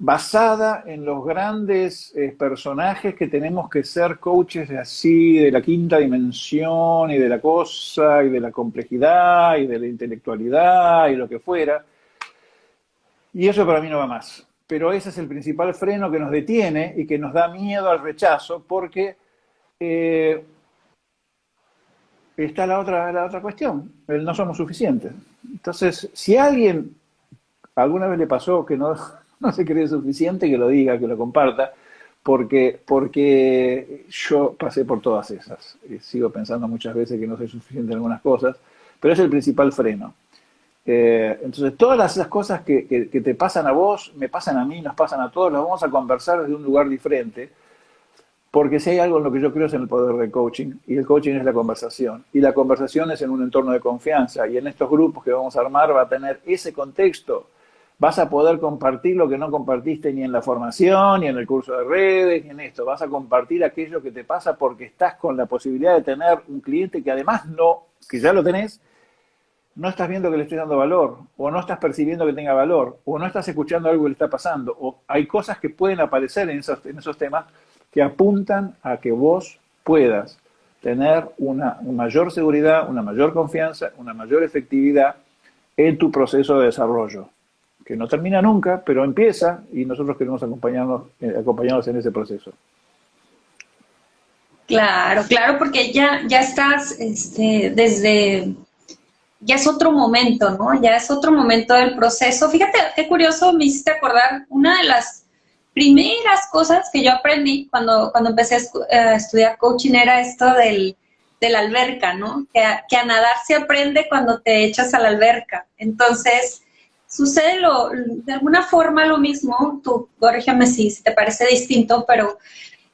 basada en los grandes eh, personajes que tenemos que ser coaches así, de la quinta dimensión y de la cosa y de la complejidad y de la intelectualidad y lo que fuera. Y eso para mí no va más pero ese es el principal freno que nos detiene y que nos da miedo al rechazo, porque eh, está la otra, la otra cuestión, el no somos suficientes. Entonces, si alguien alguna vez le pasó que no, *laughs* no se cree suficiente, que lo diga, que lo comparta, porque, porque yo pasé por todas esas. Y sigo pensando muchas veces que no soy suficiente en algunas cosas, pero es el principal freno. Eh, entonces, todas esas cosas que, te pasan a vos, me pasan a mí, nos pasan a todos, las vamos a conversar desde un lugar diferente, porque si hay algo en lo que yo creo es en el poder del coaching, y el coaching es la conversación, y la conversación es en un entorno de confianza, y en estos grupos que vamos a armar va a tener ese contexto. Vas a poder compartir lo que no compartiste ni en la formación, ni en el curso de redes, ni en esto. Vas a compartir aquello que te pasa porque estás con la posibilidad de tener un cliente que además no, que ya lo tenés, no estás viendo que le estoy dando valor, o no estás percibiendo que tenga valor, o no estás escuchando algo que le está pasando, o hay cosas que pueden aparecer en esos, en esos temas que apuntan a que vos puedas tener una, mayor seguridad, una mayor confianza, una mayor efectividad en tu proceso de desarrollo, que no termina nunca, pero empieza y nosotros queremos acompañarnos, eh, acompañarnos en ese proceso. Claro, claro, porque ya, ya estás este, desde ya es otro momento, ¿no? Ya es otro momento del proceso. Fíjate qué curioso, me hiciste acordar una de las primeras cosas que yo aprendí cuando, cuando empecé a, estudiar coaching era esto del, de la alberca, ¿no? Que que a, nadar se aprende cuando te echas a la alberca. Entonces, sucede lo, de alguna forma lo mismo, tú corrígeme si, si te parece distinto, pero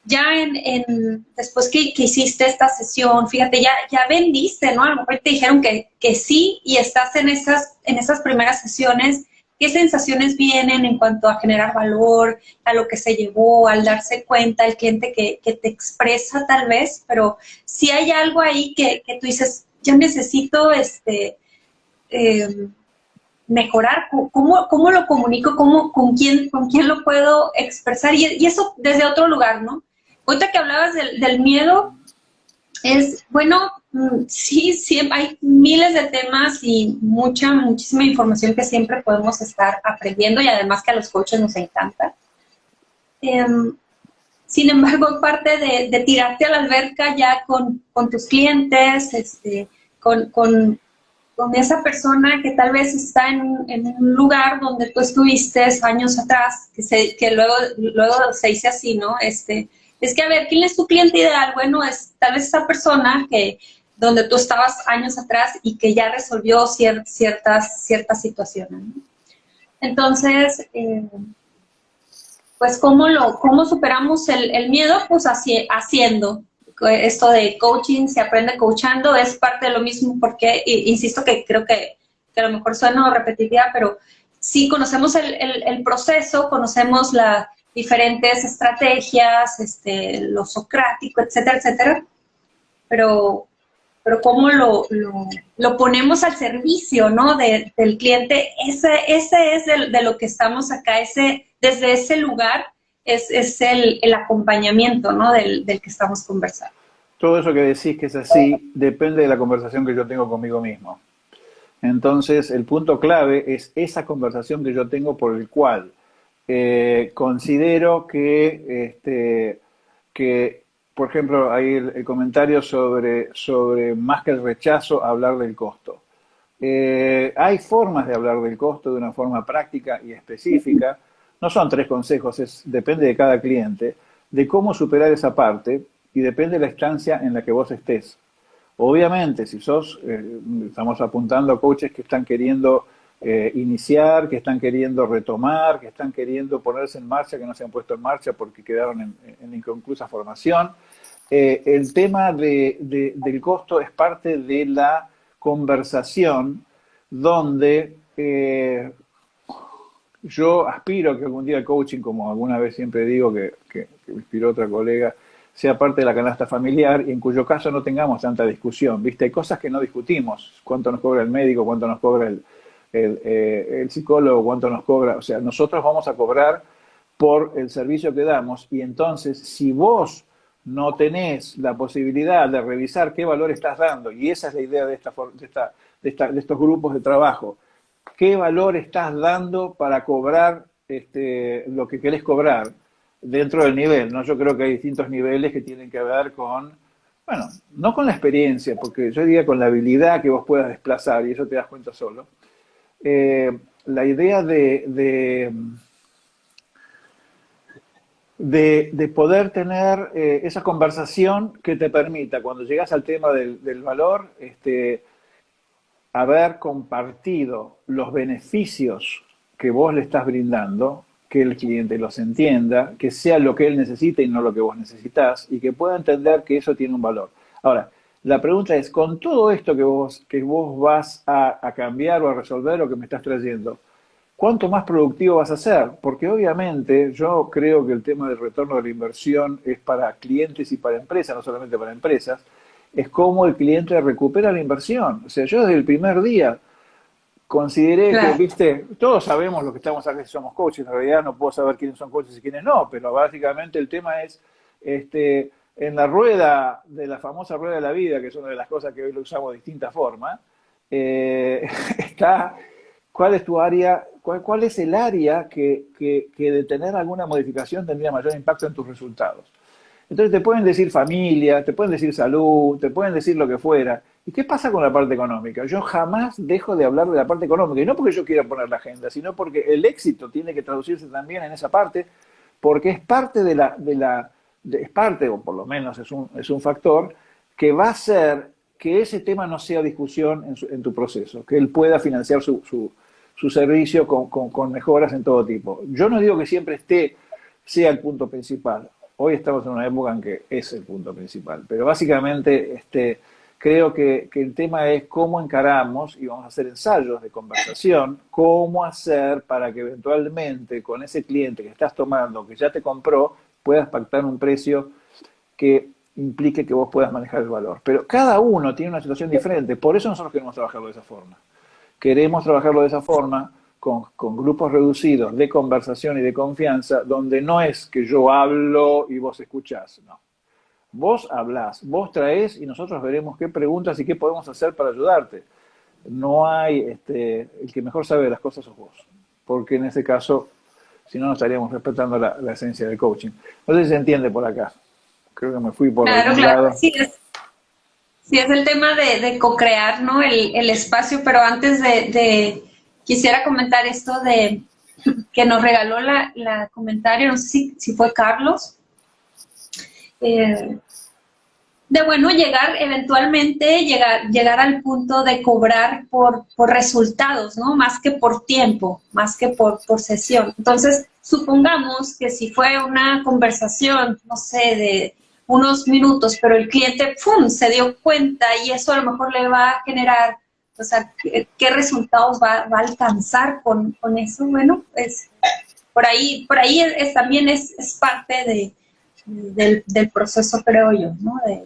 ya en, después que, hiciste esta sesión, fíjate, ya, ya vendiste, ¿no? A lo mejor te dijeron que, que sí y estás en esas, en esas primeras sesiones. ¿Qué sensaciones vienen en cuanto a generar valor, a lo que se llevó, al darse cuenta, el cliente que, que te expresa tal vez? Pero si hay algo ahí que, que tú dices, yo necesito este, em, mejorar, ¿cómo, ¿cómo, lo comunico? ¿Cómo, con, quién, ¿Con quién lo puedo expresar? Y, eso desde otro lugar, ¿no? Ahorita que hablabas del, miedo, es, bueno, mm, sí, sí, hay miles de temas y mucha, muchísima información que siempre podemos estar aprendiendo y además que a los coaches nos encanta. Em, sin embargo, parte de, tirarte a la alberca ya con, tus clientes, este, con, con, esa persona que tal vez está en, un lugar donde tú estuviste años atrás, que, se, que luego, luego se dice así, ¿no? Este, es que, a ver, ¿quién es tu cliente ideal? Bueno, es tal vez esa persona que donde tú estabas años atrás y que ya resolvió ciertas, ciertas situaciones. Entonces, eh, pues, ¿cómo, lo, cómo superamos el, miedo? Pues haciendo. Esto de coaching, se aprende coachando, es parte de lo mismo porque, insisto que creo que, a lo mejor suena repetitiva, pero sí conocemos el, el proceso, conocemos la, diferentes estrategias, este, lo socrático, etcétera, etcétera, pero, pero cómo lo, lo, ponemos al servicio, ¿no? del cliente, ese, ese es de, lo que estamos acá, ese, desde ese lugar es, es el, el, acompañamiento, ¿no? Del, del, que estamos conversando. todo eso que decís que es así depende de la conversación que yo tengo conmigo mismo. Entonces, el punto clave es esa conversación que yo tengo por el cual eh, considero que, este, que, por ejemplo, hay el, comentario sobre, sobre más que el rechazo, hablar del costo. Eh, hay formas de hablar del costo de una forma práctica y específica. No son tres consejos, es, depende de cada cliente, de cómo superar esa parte y depende de la estancia en la que vos estés. Obviamente, si sos, eh, estamos apuntando a coaches que están queriendo eh, iniciar, que están queriendo retomar, que están queriendo ponerse en marcha, que no se han puesto en marcha porque quedaron en, inconclusa formación. Eh, el tema del costo es parte de la conversación donde yo aspiro que algún día el coaching, como alguna vez siempre digo que, que, que me inspiró otra colega, sea parte de la canasta familiar y en cuyo caso no tengamos tanta discusión, ¿viste? Hay cosas que no discutimos, cuánto nos cobra el médico, cuánto nos cobra el, eh, el, psicólogo, cuánto nos cobra, o sea, nosotros vamos a cobrar por el servicio que damos y entonces si vos no tenés la posibilidad de revisar qué valor estás dando, y esa es la idea de, esta, de, esta, de, esta, de estos grupos de trabajo, qué valor estás dando para cobrar este, lo que querés cobrar, dentro del nivel, ¿no? Yo creo que hay distintos niveles que tienen que ver con, bueno, no con la experiencia, porque yo diría con la habilidad que vos puedas desplazar, y eso te das cuenta solo. Eh, la idea de, de, poder tener eh, esa conversación que te permita, cuando llegas al tema del, del valor, este, haber compartido los beneficios que vos le estás brindando que el cliente los entienda, que sea lo que él necesita y no lo que vos necesitas, y que pueda entender que eso tiene un valor. Ahora, la pregunta es, con todo esto que vos, que vos vas a, cambiar o a resolver lo que me estás trayendo, ¿cuánto más productivo vas a ser? Porque obviamente yo creo que el tema del retorno de la inversión es para clientes y para empresas, no solamente para empresas, es cómo el cliente recupera la inversión. O sea, yo desde el primer día consideré que, viste, todos sabemos lo que estamos aquí, somos coaches, en realidad no puedo saber quiénes son coaches y quiénes no, pero básicamente el tema es, este, en la rueda de la famosa rueda de la vida, que es una de las cosas que hoy lo usamos de distinta forma, eh, *laughs* está cuál es tu área, cuál, cuál es el área que, que, que de tener alguna modificación tendría mayor impacto en tus resultados. Entonces te pueden decir familia, te pueden decir salud, te pueden decir lo que fuera, ¿Y qué pasa con la parte económica? Yo jamás dejo de hablar de la parte económica, y no porque yo quiera poner la agenda, sino porque el éxito tiene que traducirse también en esa parte, porque es parte de la, de la es parte, o por lo menos es un, es un factor, que va a hacer que ese tema no sea discusión en, en tu proceso, que él pueda financiar su, su, su servicio con, con, con, mejoras en todo tipo. Yo no digo que siempre esté, sea el punto principal. Hoy estamos en una época en que es el punto principal, pero básicamente este, creo que, el tema es cómo encaramos, y vamos a hacer ensayos de conversación, cómo hacer para que eventualmente con ese cliente que estás tomando, que ya te compró, puedas pactar un precio que implique que vos puedas manejar el valor. Pero cada uno tiene una situación diferente, por eso nosotros queremos trabajarlo de esa forma. Queremos trabajarlo de esa forma, con, con, grupos reducidos de conversación y de confianza, donde no es que yo hablo y vos escuchás, no. Vos hablás, vos traes y nosotros veremos qué preguntas y qué podemos hacer para ayudarte. No hay, este, el que mejor sabe las cosas sos vos, porque en ese caso, si no, no estaríamos respetando la, esencia del coaching. No sé si se entiende por acá. Creo que me fui por claro, claro. Lado. Sí, es, sí, es el tema de, de co-crear ¿no? el, el, espacio, pero antes de, de, quisiera comentar esto de que nos regaló la, la comentario, no sé si, fue Carlos, eh, de bueno, llegar eventualmente, llegar, llegar al punto de cobrar por, por resultados, ¿no? Más que por tiempo, más que por, por sesión. Entonces, supongamos que si fue una conversación, no sé, de unos minutos, pero el cliente, ¡pum!, se dio cuenta y eso a lo mejor le va a generar, o sea, ¿qué, resultados va, va, a alcanzar con, con eso? Bueno, pues por ahí, por ahí es, también es, es parte de, del, del, proceso, creo yo, ¿no? De,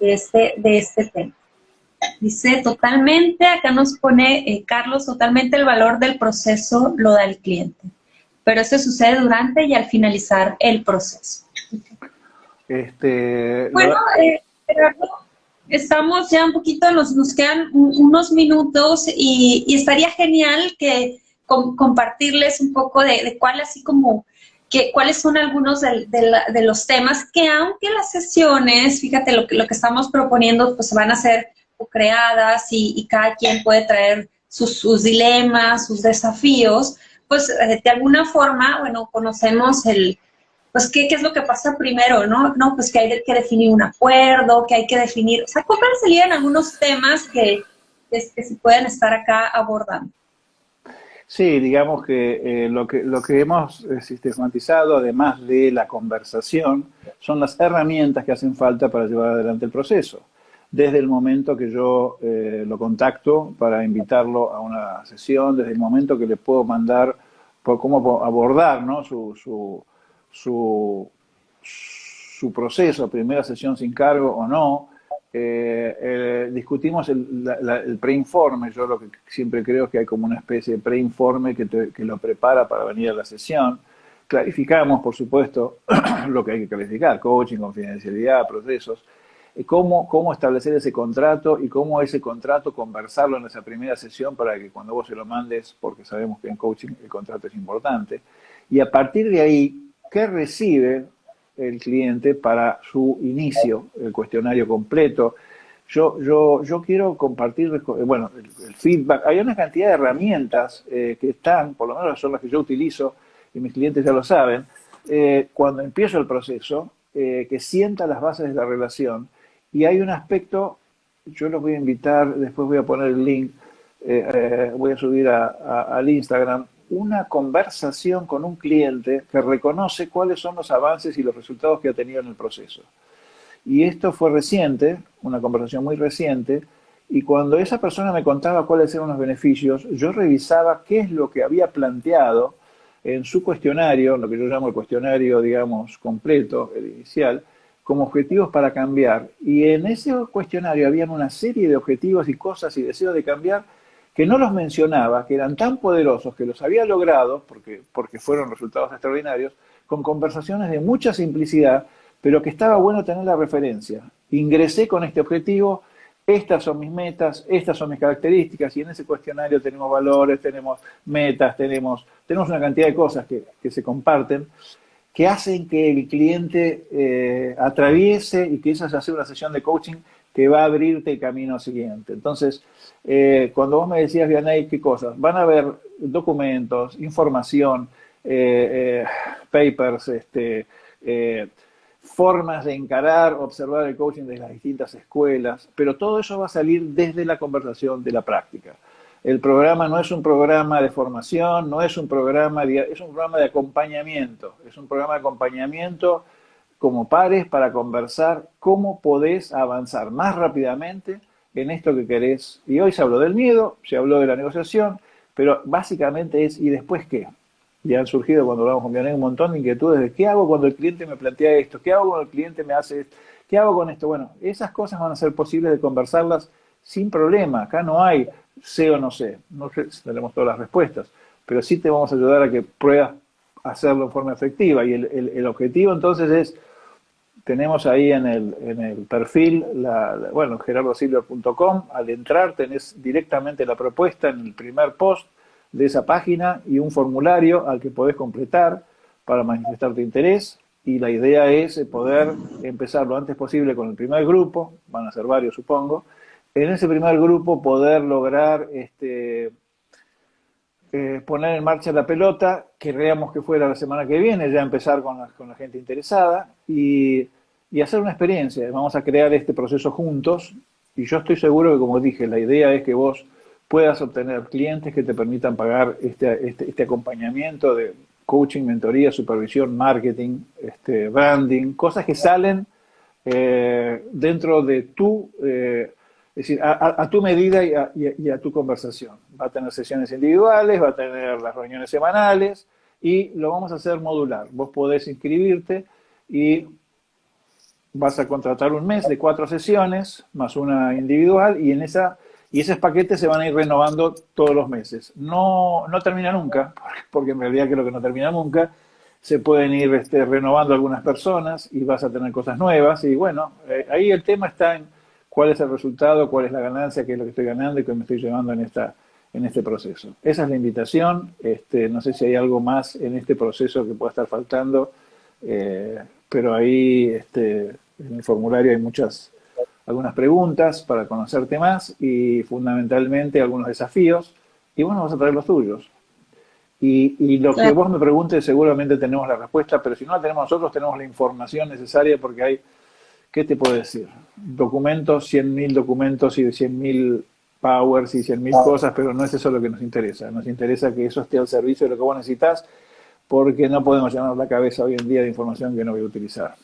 de este, de este tema. Dice, totalmente, acá nos pone eh, Carlos, totalmente el valor del proceso lo da el cliente, pero eso sucede durante y al finalizar el proceso. Este, bueno, eh, estamos ya un poquito, nos, nos quedan unos minutos y, estaría genial que compartirles un poco de, de cuál así como que, cuáles son algunos de, de, los temas que aunque las sesiones, fíjate lo que, lo que estamos proponiendo, pues van a ser creadas y, y cada quien puede traer sus, sus, dilemas, sus desafíos, pues eh, de alguna forma, bueno, conocemos el, pues ¿qué, qué es lo que pasa primero, ¿no? No, pues que hay que definir un acuerdo, que hay que definir, o sea, ¿cómo serían algunos temas que, que, se pueden estar acá abordando? Sí, digamos que, eh, lo que lo que hemos eh, sistematizado, además de la conversación, son las herramientas que hacen falta para llevar adelante el proceso. Desde el momento que yo eh, lo contacto para invitarlo a una sesión, desde el momento que le puedo mandar por cómo abordar ¿no? su, su, su, su proceso, primera sesión sin cargo o no, eh, eh, discutimos el, preinforme, yo lo que siempre creo que hay como una especie de preinforme que, que lo prepara para venir a la sesión. Clarificamos, por supuesto, *clears throat* lo que hay que clarificar, coaching, confidencialidad, procesos, eh, cómo, cómo establecer ese contrato y cómo ese contrato conversarlo en esa primera sesión para que cuando vos se lo mandes, porque sabemos que en coaching el contrato es importante, y a partir de ahí, ¿qué recibe el cliente para su inicio, el cuestionario completo. Yo, yo, yo quiero compartir, bueno, el, feedback. Hay una cantidad de herramientas eh, que están, por lo menos son las que yo utilizo, y mis clientes ya lo saben, eh, cuando empiezo el proceso, eh, que sienta las bases de la relación. Y hay un aspecto, yo los voy a invitar, después voy a poner el link, voy a subir al Instagram, una conversación con un cliente que reconoce cuáles son los avances y los resultados que ha tenido en el proceso. Y esto fue reciente, una conversación muy reciente, y cuando esa persona me contaba cuáles eran los beneficios, yo revisaba qué es lo que había planteado en su cuestionario, lo que yo llamo el cuestionario, digamos, completo, el inicial, como objetivos para cambiar. Y en ese cuestionario habían una serie de objetivos y cosas y deseos de cambiar que no los mencionaba, que eran tan poderosos, que los había logrado, porque, porque fueron resultados extraordinarios, con conversaciones de mucha simplicidad, pero que estaba bueno tener la referencia. Ingresé con este objetivo, estas son mis metas, estas son mis características, y en ese cuestionario tenemos valores, tenemos metas, tenemos, tenemos una cantidad de cosas que, que se comparten, que hacen que el cliente eh, atraviese y que esa se hace una sesión de coaching que va a abrirte el camino siguiente. Entonces, eh, cuando vos me decías, Vianey, ¿qué cosas? Van a haber documentos, información, eh, papers, este, formas de encarar, observar el coaching de las distintas escuelas, pero todo eso va a salir desde la conversación de la práctica. El programa no es un programa de formación, no es un programa, de, es un programa de acompañamiento, es un programa de acompañamiento como pares para conversar cómo podés avanzar más rápidamente en esto que querés. Y hoy se habló del miedo, se habló de la negociación, pero básicamente es ¿y después qué? Ya han surgido cuando hablamos con Vianey un montón de inquietudes de qué hago cuando el cliente me plantea esto, qué hago cuando el cliente me hace esto, qué hago con esto. Bueno, esas cosas van a ser posibles de conversarlas sin problema. Acá no hay sé o no sé, no tenemos todas las respuestas, pero sí te vamos a ayudar a que pruebas hacerlo en forma efectiva. Y el, objetivo entonces es tenemos ahí en el, en el perfil, la, bueno, gerardosilver.com, al entrar tenés directamente la propuesta en el primer post de esa página y un formulario al que podés completar para manifestar tu interés y la idea es poder empezar lo antes posible con el primer grupo, van a ser varios supongo, en ese primer grupo poder lograr este, eh, poner en marcha la pelota, querríamos que fuera la semana que viene, ya empezar con la, con la gente interesada y, hacer una experiencia. Vamos a crear este proceso juntos y yo estoy seguro que, como dije, la idea es que vos puedas obtener clientes que te permitan pagar este, este, este acompañamiento de coaching, mentoría, supervisión, marketing, este, branding, cosas que salen eh, dentro de tu... Eh, es decir, a, tu medida y a, tu conversación. Va a tener sesiones individuales, va a tener las reuniones semanales y lo vamos a hacer modular. Vos podés inscribirte y vas a contratar un mes de cuatro sesiones más una individual y en esa y esos paquetes se van a ir renovando todos los meses. No, no termina nunca, porque en realidad creo que no termina nunca, se pueden ir este, renovando algunas personas y vas a tener cosas nuevas. Y bueno, eh, ahí el tema está en cuál es el resultado, cuál es la ganancia, qué es lo que estoy ganando y qué me estoy llevando en, esta, en este proceso. Esa es la invitación. Este, no sé si hay algo más en este proceso que pueda estar faltando, eh, pero ahí este, en el formulario hay muchas algunas preguntas para conocerte más y fundamentalmente algunos desafíos. Y bueno, vas a traer los tuyos. Y, lo que vos me preguntes seguramente tenemos la respuesta, pero si no la tenemos nosotros, tenemos la información necesaria porque hay, ¿qué te puedo decir? Documentos, 100.000 documentos y de 100.000 powers y 100.000 cosas, pero no es eso lo que nos interesa. Nos interesa que eso esté al servicio de lo que vos necesitas porque no podemos llenar la cabeza hoy en día de información que no voy a utilizar.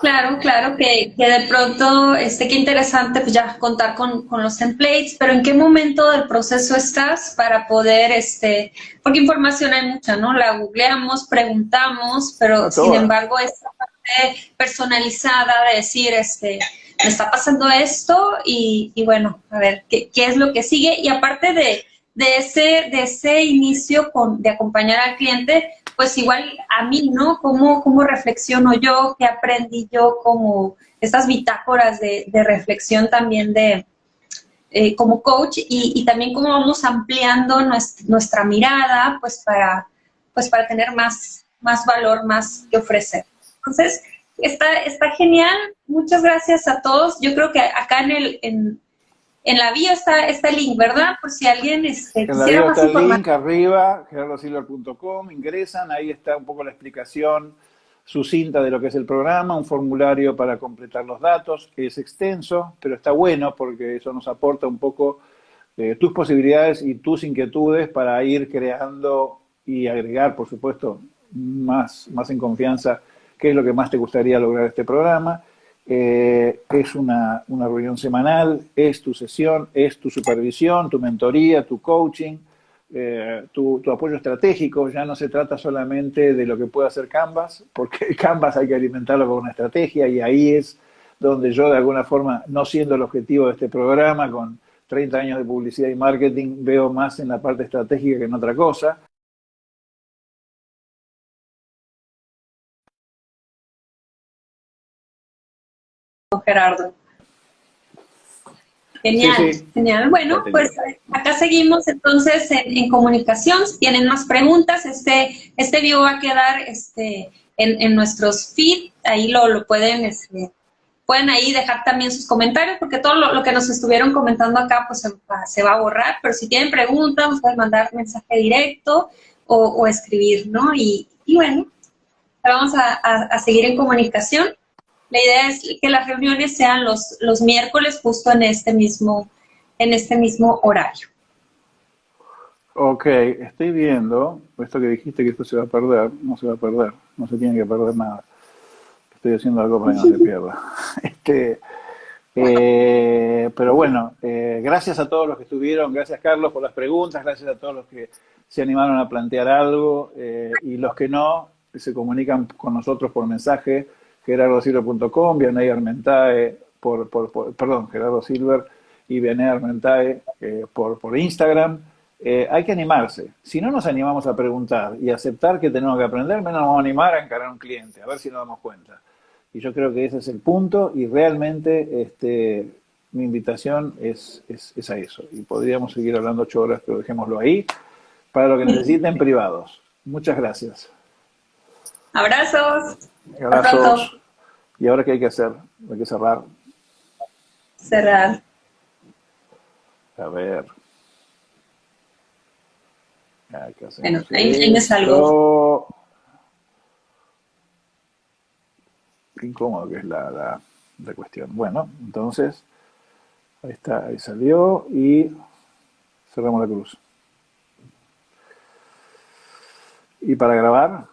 Claro, claro, que, que, de pronto, este, qué interesante pues ya contar con, con, los templates, pero ¿en qué momento del proceso estás para poder, este, porque información hay mucha, ¿no? La googleamos, preguntamos, pero sin embargo parte personalizada de decir, este, me está pasando esto y, bueno, a ver, ¿qué, ¿qué, es lo que sigue? Y aparte de, de, ese, de ese inicio de acompañar al cliente, pues igual a mí, ¿no? ¿Cómo, cómo reflexiono yo? ¿Qué aprendí yo? Como estas bitácoras de, reflexión también de eh, como coach y, también cómo vamos ampliando nuestra, mirada, pues para, pues para tener más, más valor, más que ofrecer. Entonces, está, está genial. Muchas gracias a todos. Yo creo que acá en el, en, en la bio está, está el link, ¿verdad? Por si alguien este, en la bio está el link arriba, gerardosilver.com, ingresan, ahí está un poco la explicación sucinta de lo que es el programa, un formulario para completar los datos, que es extenso, pero está bueno porque eso nos aporta un poco eh, tus posibilidades y tus inquietudes para ir creando y agregar, por supuesto, más, más en confianza qué es lo que más te gustaría lograr este programa. Eh, es una, reunión semanal, es tu sesión, es tu supervisión, tu mentoría, tu coaching, eh, tu, apoyo estratégico. Ya no se trata solamente de lo que puede hacer Canvas, porque *laughs* Canvas hay que alimentarlo con una estrategia y ahí es donde yo de alguna forma, no siendo el objetivo de este programa, con 30 años de publicidad y marketing, veo más en la parte estratégica que en otra cosa. Gerardo. Genial, genial. Bueno, pues acá seguimos entonces en, comunicación. Si tienen más preguntas, este, este video va a quedar este, en, nuestros feed. Ahí lo, lo pueden, este, pueden ahí dejar también sus comentarios, porque todo lo, que nos estuvieron comentando acá pues se va, a borrar. Pero si tienen preguntas, nos pueden mandar mensaje directo o, escribir, ¿no? Y, bueno, vamos a seguir en comunicación. La idea es que las reuniones sean los, los miércoles justo en este mismo, en este mismo horario. Ok, estoy viendo, esto que dijiste que esto se va a perder, no se va a perder, no se tiene que perder nada. Estoy haciendo algo para que no se pierda. *laughs* Este, eh, pero bueno, eh, gracias a todos los que estuvieron, gracias Carlos por las preguntas, gracias a todos los que se animaron a plantear algo eh, y los que no, se comunican con nosotros por mensaje gerardosilver.com, Vianey Armentae, por, por, perdón, Gerardo Silver y Vianey Armentae eh, por, por Instagram. Eh, hay que animarse. Si no nos animamos a preguntar y aceptar que tenemos que aprender, menos nos vamos a animar a encarar a un cliente, a ver si nos damos cuenta. Y yo creo que ese es el punto y realmente este, mi invitación es, es, es a eso. Y podríamos seguir hablando ocho horas, pero dejémoslo ahí. Para lo que necesiten privados. Muchas gracias. Abrazos. Abrazos. ¿Y ahora qué hay que hacer? Hay que cerrar. Cerrar. A ver. bueno, ahí, me salgo. Qué incómodo que es la, la, cuestión. Bueno, entonces, ahí está, ahí salió y cerramos la cruz. Y para grabar,